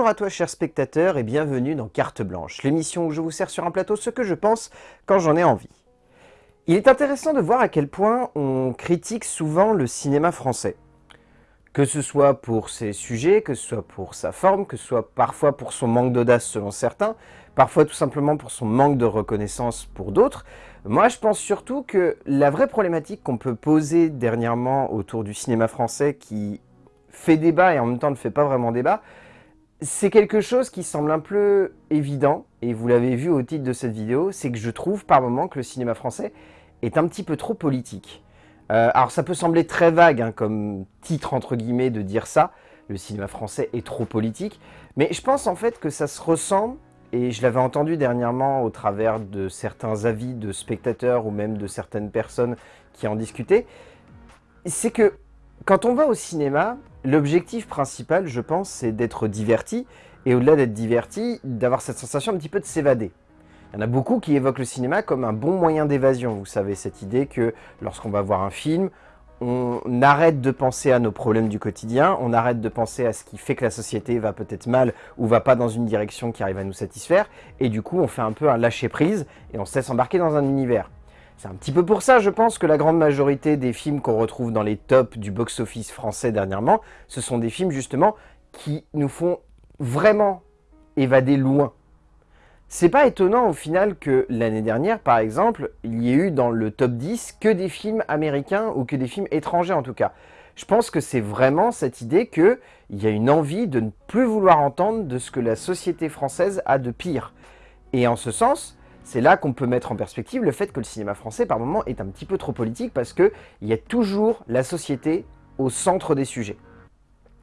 Bonjour à toi chers spectateurs et bienvenue dans Carte Blanche, l'émission où je vous sers sur un plateau ce que je pense quand j'en ai envie. Il est intéressant de voir à quel point on critique souvent le cinéma français. Que ce soit pour ses sujets, que ce soit pour sa forme, que ce soit parfois pour son manque d'audace selon certains, parfois tout simplement pour son manque de reconnaissance pour d'autres. Moi je pense surtout que la vraie problématique qu'on peut poser dernièrement autour du cinéma français qui fait débat et en même temps ne fait pas vraiment débat, c'est quelque chose qui semble un peu évident, et vous l'avez vu au titre de cette vidéo, c'est que je trouve par moments que le cinéma français est un petit peu trop politique. Euh, alors ça peut sembler très vague hein, comme titre entre guillemets de dire ça, le cinéma français est trop politique, mais je pense en fait que ça se ressent, et je l'avais entendu dernièrement au travers de certains avis de spectateurs ou même de certaines personnes qui en discutaient, c'est que quand on va au cinéma, l'objectif principal, je pense, c'est d'être diverti, et au-delà d'être diverti, d'avoir cette sensation un petit peu de s'évader. Il y en a beaucoup qui évoquent le cinéma comme un bon moyen d'évasion, vous savez, cette idée que lorsqu'on va voir un film, on arrête de penser à nos problèmes du quotidien, on arrête de penser à ce qui fait que la société va peut-être mal ou va pas dans une direction qui arrive à nous satisfaire, et du coup on fait un peu un lâcher-prise et on se laisse embarquer dans un univers. C'est un petit peu pour ça, je pense, que la grande majorité des films qu'on retrouve dans les tops du box-office français dernièrement, ce sont des films justement qui nous font vraiment évader loin. C'est pas étonnant au final que l'année dernière, par exemple, il y ait eu dans le top 10 que des films américains ou que des films étrangers en tout cas. Je pense que c'est vraiment cette idée qu'il y a une envie de ne plus vouloir entendre de ce que la société française a de pire. Et en ce sens, c'est là qu'on peut mettre en perspective le fait que le cinéma français, par moments, est un petit peu trop politique parce qu'il y a toujours la société au centre des sujets.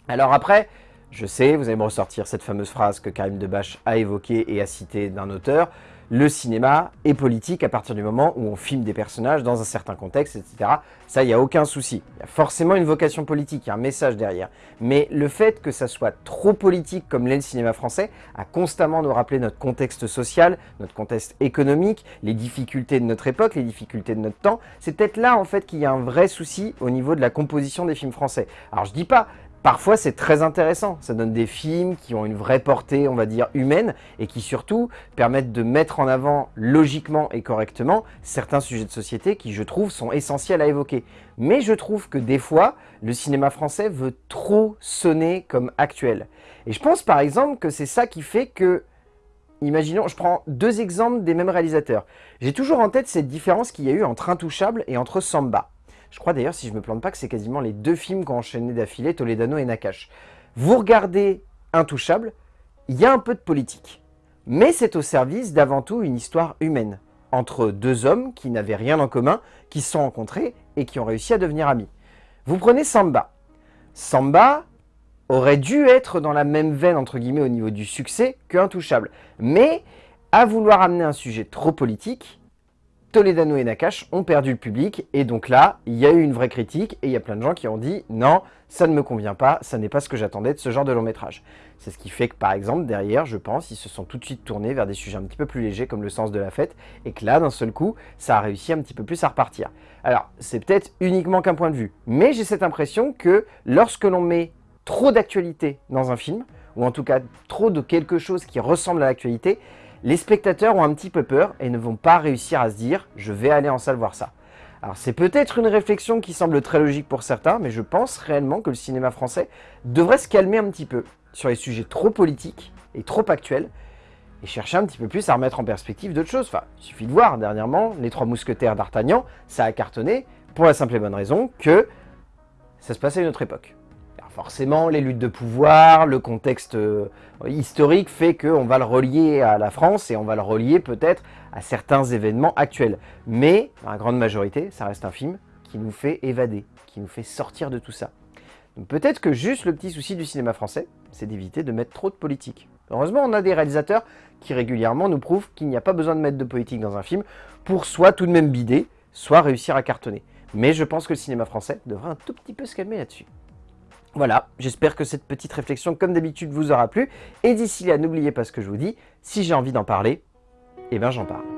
Alors après, je sais, vous allez me ressortir cette fameuse phrase que Karim Debache a évoquée et a citée d'un auteur, le cinéma est politique à partir du moment où on filme des personnages dans un certain contexte, etc. Ça, il n'y a aucun souci. Il y a forcément une vocation politique, il y a un message derrière. Mais le fait que ça soit trop politique comme l'est le cinéma français, a constamment nous rappeler notre contexte social, notre contexte économique, les difficultés de notre époque, les difficultés de notre temps, c'est peut-être là en fait qu'il y a un vrai souci au niveau de la composition des films français. Alors je dis pas Parfois, c'est très intéressant. Ça donne des films qui ont une vraie portée, on va dire, humaine, et qui surtout permettent de mettre en avant logiquement et correctement certains sujets de société qui, je trouve, sont essentiels à évoquer. Mais je trouve que des fois, le cinéma français veut trop sonner comme actuel. Et je pense par exemple que c'est ça qui fait que Imaginons, je prends deux exemples des mêmes réalisateurs. J'ai toujours en tête cette différence qu'il y a eu entre Intouchable et entre Samba. Je crois d'ailleurs, si je me plante pas, que c'est quasiment les deux films qui ont enchaîné d'affilée, Toledano et Nakash. Vous regardez Intouchable, il y a un peu de politique. Mais c'est au service d'avant tout une histoire humaine, entre deux hommes qui n'avaient rien en commun, qui se sont rencontrés et qui ont réussi à devenir amis. Vous prenez Samba. Samba aurait dû être dans la même veine, entre guillemets, au niveau du succès que Intouchable. Mais, à vouloir amener un sujet trop politique, Toledano et Nakash ont perdu le public, et donc là, il y a eu une vraie critique, et il y a plein de gens qui ont dit « Non, ça ne me convient pas, ça n'est pas ce que j'attendais de ce genre de long métrage ». C'est ce qui fait que, par exemple, derrière, je pense, ils se sont tout de suite tournés vers des sujets un petit peu plus légers, comme le sens de la fête, et que là, d'un seul coup, ça a réussi un petit peu plus à repartir. Alors, c'est peut-être uniquement qu'un point de vue, mais j'ai cette impression que lorsque l'on met trop d'actualité dans un film, ou en tout cas trop de quelque chose qui ressemble à l'actualité, les spectateurs ont un petit peu peur et ne vont pas réussir à se dire « je vais aller en salle voir ça ». Alors c'est peut-être une réflexion qui semble très logique pour certains, mais je pense réellement que le cinéma français devrait se calmer un petit peu sur les sujets trop politiques et trop actuels, et chercher un petit peu plus à remettre en perspective d'autres choses. Enfin, il suffit de voir, dernièrement, Les Trois Mousquetaires d'Artagnan, ça a cartonné, pour la simple et bonne raison que ça se passait à une autre époque forcément, les luttes de pouvoir, le contexte euh, historique fait qu'on va le relier à la France et on va le relier peut-être à certains événements actuels. Mais, dans la grande majorité, ça reste un film qui nous fait évader, qui nous fait sortir de tout ça. Donc peut-être que juste le petit souci du cinéma français, c'est d'éviter de mettre trop de politique. Heureusement, on a des réalisateurs qui régulièrement nous prouvent qu'il n'y a pas besoin de mettre de politique dans un film pour soit tout de même bider, soit réussir à cartonner. Mais je pense que le cinéma français devrait un tout petit peu se calmer là-dessus. Voilà, j'espère que cette petite réflexion, comme d'habitude, vous aura plu. Et d'ici là, n'oubliez pas ce que je vous dis, si j'ai envie d'en parler, eh bien j'en parle.